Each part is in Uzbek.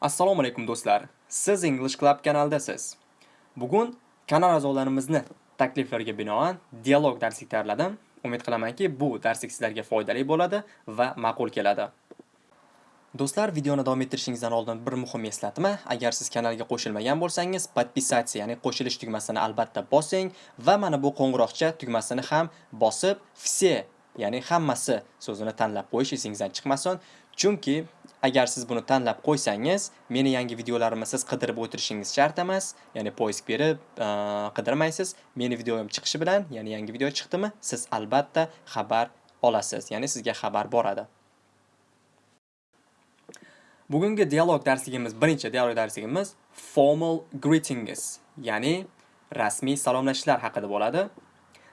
Assalomu alaykum do'stlar. Siz English Club kanalidasiz. Bugun kanal a'zolarimizni takliflariga binoan dialog darslik tayyorladim. Umid qilamanki, bu darslik sizlarga foydali bo'ladi va ma'qul keladi. Do'stlar, videoni davom ettirishingizdan oldin bir muhim eslatma. Agar siz kanalga qo'shilmagan bo'lsangiz, podpisatsiya, ya'ni qo'shilish tugmasini albatta bosing va mana bu qo'ng'iroqcha tugmasini ham bosib, все, ya'ni hammasi so'zini tanlab qo'yish esingizdan chiqmasin. Chunki agar siz buni tanlab qo'ysangiz, meni yangi videolarimni siz qidirib o'tirishingiz shart emas. Ya'ni poisk berib, qidirmaysiz. Meni videoim chiqishi bilan, ya'ni yangi video chiqdimi, siz albatta xabar olasiz. Ya'ni sizga xabar boradi. Bugungi dialog darsligimiz, birinchi dialog darsligimiz formal greetings, ya'ni rasmiy salomlashishlar haqida bo'ladi.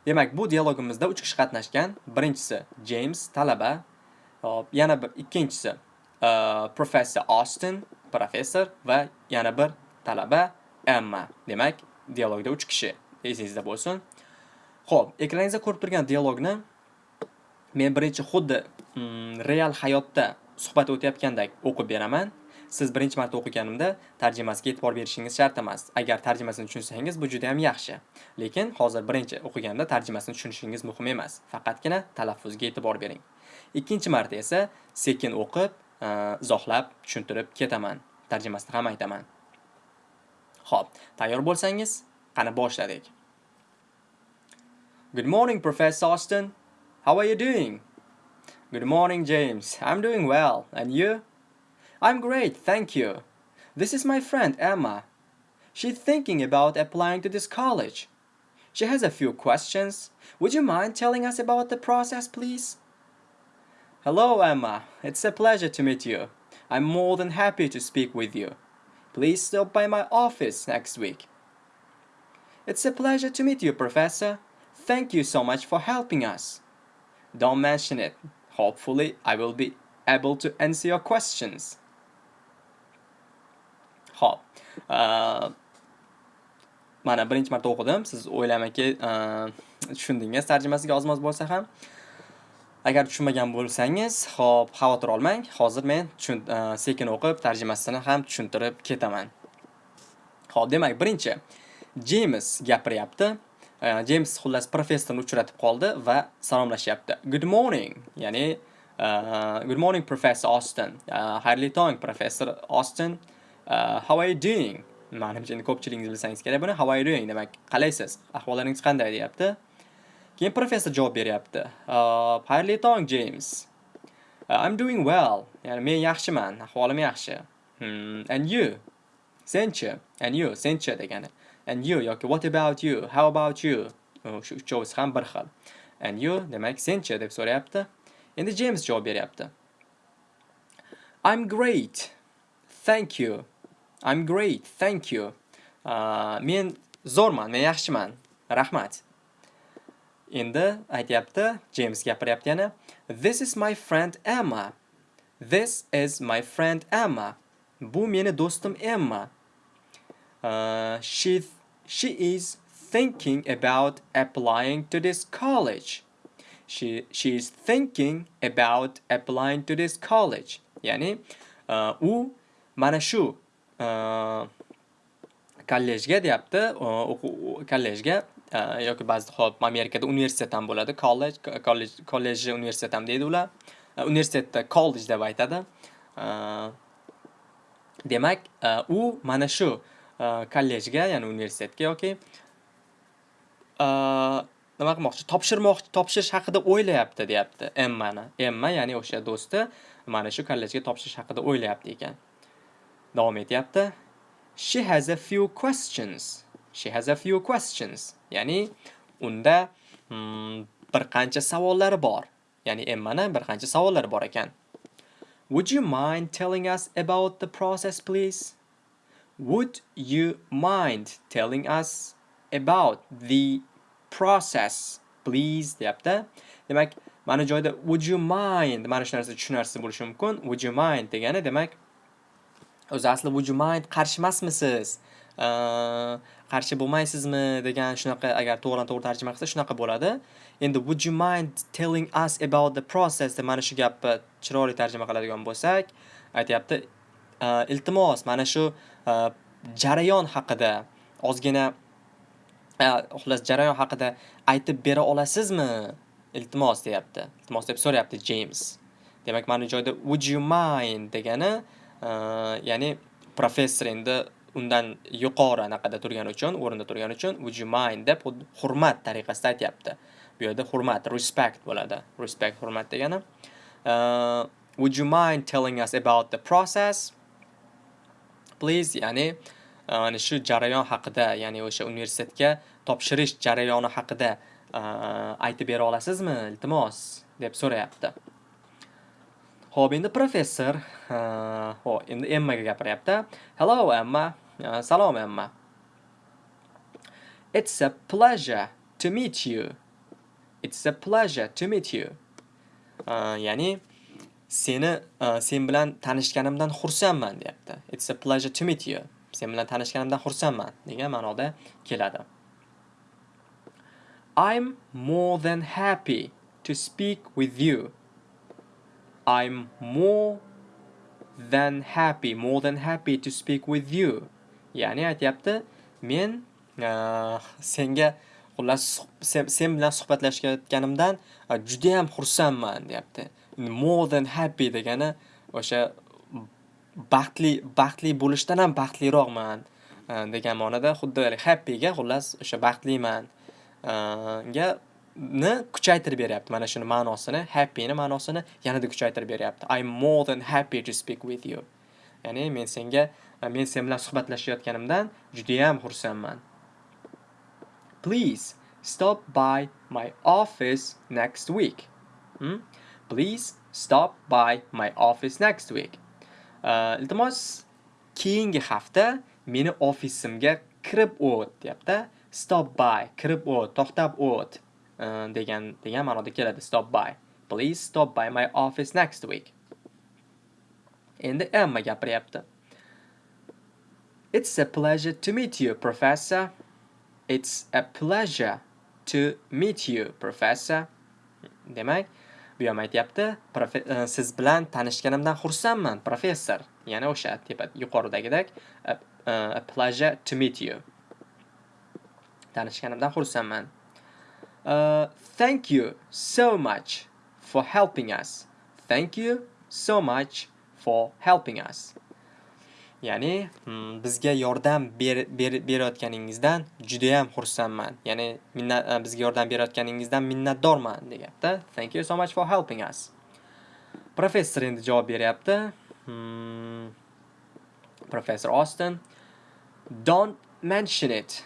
Demak, bu dialogimizda 3 kishi qatnashgan. Birinchisi James, talaba. Hop, yana bir ikkinchisi professor Austin, professor va yana bir talaba Emma. Demak, dialogda 3 kishi esingizda bo'lsin. Xo'p, ekraningizda ko'rib turgan dialogni men birinchi xuddi real hayotda suhbat o'tayotgandek o'qib beraman. Siz birinchi marta o'qiganimda tarjimasiga e'tibor berishingiz shart emas. Agar tarjimasini tushunsangiz, bu juda ham yaxshi. Lekin hozir birinchi o'qiganda tarjimasini tushunishingiz muhim emas. Faqatgina talaffuzga e'tibor bering. Ikkinchi marta esa sekin o'qib, Э, izohlab, tushuntirib ketaman. Tarjimasini ham aytaman. Xo'p, tayyor bo'lsangiz, qani boshladik. Good morning, Professor Austin. How are you doing? Good morning, James. I'm doing well. And you? I'm great, thank you. This is my friend Emma. She's thinking about applying to this college. She has a few questions. Would you mind telling us about the process, please? Hello, Emma. It's a pleasure to meet you. I'm more than happy to speak with you. Please stop by my office next week. It's a pleasure to meet you, Professor. Thank you so much for helping us. Don't mention it. Hopefully, I will be able to answer your questions. Uh, mana birinchi marta o'qidim. Siz o'ylaymanki, uh, tushundingiz tarjimasiga ozmoz bo'lsa ham. Agar tushunmagan bo'lsangiz, hop, xavotir olmang. Hozir men e, sekin o'qib, tarjimasini ham tushuntirib ketaman. Hop, demak, birinchi James gapiryapti. E, James xullas professorni uchratib qoldi va salomlashyapti. Good morning, ya'ni uh, good morning Professor Austin. Uh, xayrli tong Professor Austin. Uh, how are you doing? Manimcha ko'pchiligingiz bilsangiz kerak buni. How are you doing? Demak, qalaysiz? Ahvollaringiz qanday deyapti. Keyin professor javob beryapti. Uh, Xayrli tong James. Uh, I'm doing well. Ya'ni men yaxshiman, ahvolim yaxshi. Hmm, and you? Senchi? And you? Senchi degani. and you yoki what about you how about you uh, shu uchovisi ham bir xil and you demak senchi deb so'rayapti endi James javob beryapti I'm great thank you I'm great thank you uh, men zo'rman men yaxshiman rahmat endi aytyapti James gapiryapti yana. This is my friend Emma. This is my friend Emma. Bu meni do'stim Emma. Uh, she she is thinking about applying to this college. She she is thinking about applying to this college. Ya'ni uh, u mana shu uh, kollejga deyapti, uh, kollejga. Uh, yoki ba'zida hop Amerikada universitet ham bo'ladi, college, college, college universitet ham deydi ular. Uh, universitetda college deb aytadi. Uh, demak, u mana shu kollejga, ya'ni universitetga yoki nima qilmoqchi, topshirmoqchi, topshirish haqida o'ylayapti, deyapti Emmani. Emma, ya'ni o'sha do'sti mana shu kollejga topshirish haqida o'ylayapti ekan. Davom etyapti. She has a few questions. She has a few questions. Ya'ni unda hmm, bir qancha savollari bor. Ya'ni Emmani bir qancha savollari bor ekan. Would you mind telling us about the process, please? Would you mind telling us about the process, please deyapti. Demak, mana joyda would you mind mana shu narsa tushunarsiz bo'lishi mumkin. Would you mind degani demak o'zi asli would you mind qarshi emasmisiz? Qarshi bo'lmaysizmi degan shunaqa agar to'g'ridan to'g'ri tarjima qilsa shunaqa bo'ladi. Endi would you mind telling us about the process deb mana shu gapni chiroyli tarjima qiladigan bo'lsak, aytyapti. Iltimos mana shu jarayon haqida ozgina xullas jarayon haqida aytib bera olasizmi? Iltimos deyapti. Iltimos deb so'rayapti James. Demak mana bu joyda would you mind degani ya'ni professor endi undan yuqori anaqada turgani uchun o'rinda turgani uchun would you mind? deb hurmat tariqasida aytyapti. Bu yerda hurmat respect bo'ladi. Respect hurmat degani uh, would you mind telling us about the process? Please ya'ni uh, mana shu jarayon haqida ya'ni o'sha universitetga topshirish jarayoni haqida uh, aytib bera olasizmi? Iltimos deb so'rayapti. Ho'p endi professor ho endi emmaga gapiryapti. Hello emma. Salom Emma. It's a pleasure to meet you. It's a pleasure to meet you. Uh, ya'ni seni uh, sen bilan tanishganimdan xursandman deyapti. It's a pleasure to meet you. Sen bilan tanishganimdan xursandman degan ma'noda keladi. I'm more than happy to speak with you. I'm more than happy, more than happy to speak with you. Ya'ni aytyapti, men e, senga xullas sen bilan suhbatlashayotganimdan e, juda ham xursandman deyapti. More than happy degani o'sha baxtli baxtli bo'lishdan ham baxtliroqman e, degan ma'noda xuddi happyga xullas o'sha baxtliman ga ni kuchaytirib beryapti. Mana shuni ma'nosini, happy ni ma'nosini yanada kuchaytirib beryapti. I'm more than happy to speak with you. Ya'ni men senga E, men sen bilan suhbatlashayotganimdan judayam xursandman. Please stop by my office next week. Hmm? Please stop by my office next week. Uh, iltimos keyingi hafta meni ofisimga kirib o't deyapti. Stop by, kirib o't, to'xtab o't uh, degan degan ma'noda keladi. Stop by. Please stop by my office next week. Endi Emma gapiryapti. It's a pleasure to meet you, Professor. It's a pleasure to meet you, Professor. Demak, bu ham aytyapti, e, siz bilan tanishganimdan xursandman, professor. Yana o'sha tepa yuqoridagidek a, e, a pleasure to meet you. Tanishganimdan xursandman. Uh, thank you so much for helping us. Thank you so much for helping us. Ya'ni hmm, bizga yordam berayotganingizdan juda ham xursandman. Ya'ni e, bizga yordam berayotganingizdan minnatdorman deyapti. Thank you so much for helping us. Professor endi javob beryapti. Hmm. Professor Austin Don't mention it.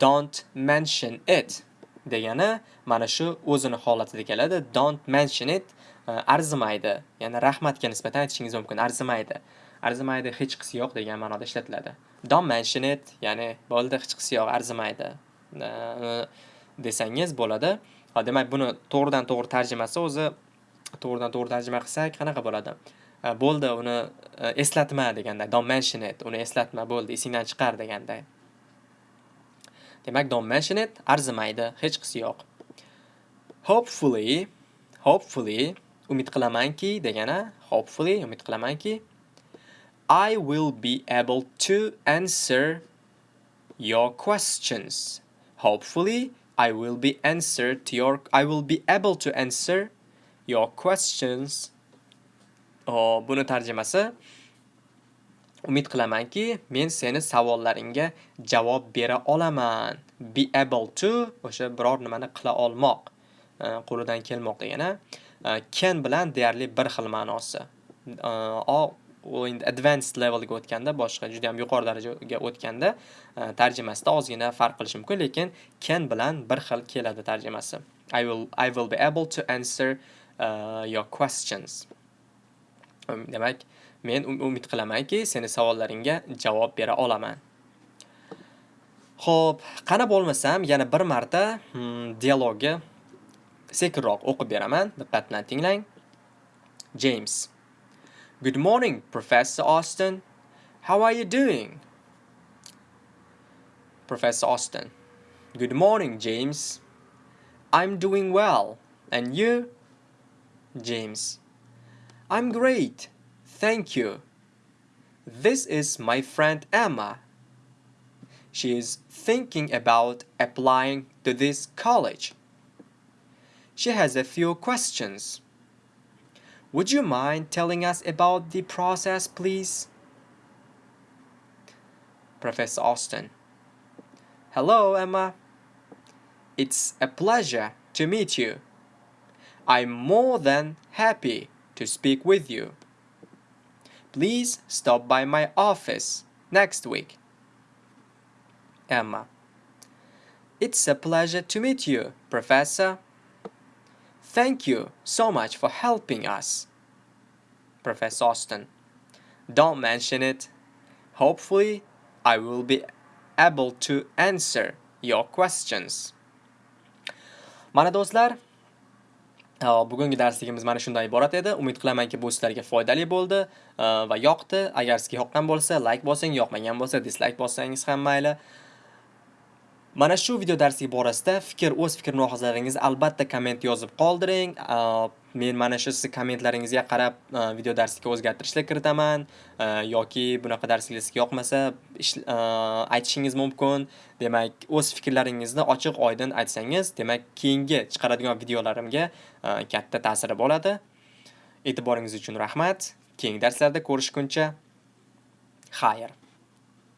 Don't mention it. degani mana shu o'zini holatida keladi. Don't mention it e, arzimaydi. Ya'ni rahmatga nisbatan aytishingiz mumkin. Arzimaydi. Arzimaydi hech qisi yo'q degan ma'noda ishlatiladi. Don't mention it ya'ni bo'ldi hech qisi yo'q arzimaydi. Desangiz bo'ladi. Demak buni to'g'ridan to'g'ri tarjimasi o'zi to'g'ridan to'g'ri tarjima qilsak qanaqa bo'ladi? Bo'ldi uni e, eslatma deganda don't mention it uni eslatma bo'ldi esingdan chiqar deganda. Demak don't mention it arzimaydi hech qisi yo'q. Hopefully hopefully umid qilamanki degani hopefully umid qilamanki I will be able to answer your questions. Hopefully, I will be answer to your I will be able to answer your questions. Oh, buni tarjimasi Umid qilamanki, men seni savollaringga javob bera olaman. Be able to o'sha biror nimani qila olmoq, e, qo'lidan kelmoq degani. Can e, bilan deyarli bir xil ma'nosi. E, u endi advanced levelga o'tganda boshqa juda ham yuqori darajaga o'tganda e, tarjimasida ozgina farq qilishi mumkin lekin can bilan bir xil keladi tarjimasi I will I will be able to answer uh, your questions um, demak men um, umid qilamanki seni savollaringga javob bera olaman Xo'p, qani bo'lmasam yana bir marta hmm, dialogni sekinroq o'qib beraman. Diqqat bilan tinglang. James Good morning, Professor Austin. How are you doing? Professor Austin. Good morning, James. I'm doing well. And you? James. I'm great. Thank you. This is my friend Emma. She is thinking about applying to this college. She has a few questions. Would you mind telling us about the process, please? Professor Austin. Hello, Emma. It's a pleasure to meet you. I'm more than happy to speak with you. Please stop by my office next week. Emma. It's a pleasure to meet you, Professor. Thank you so much for helping us. Professor Austin. Don't mention it. Hopefully, I will be able to answer your questions. Mana do'stlar, bugungi darsligimiz mana shundan iborat edi. Umid qilamanki, bu sizlarga foydali bo'ldi va yoqdi. Agar sizga yoqqan bo'lsa, like bosing, yoqmagan bo'lsa, dislike bossangiz ham mayli. Mana shu video darsi borasida fikr, o'z fikr mulohazalaringizni albatta komment yozib qoldiring. Men mana shu siz kommentlaringizga qarab video darsiga o'zgartirishlar kiritaman yoki bunaqa darslar sizga yoqmasa aytishingiz mumkin. Demak, o'z fikrlaringizni ochiq oydin aytsangiz, demak, keyingi chiqaradigan videolarimga katta ta'siri bo'ladi. E'tiboringiz uchun rahmat. Keyingi darslarda ko'rishguncha xayr.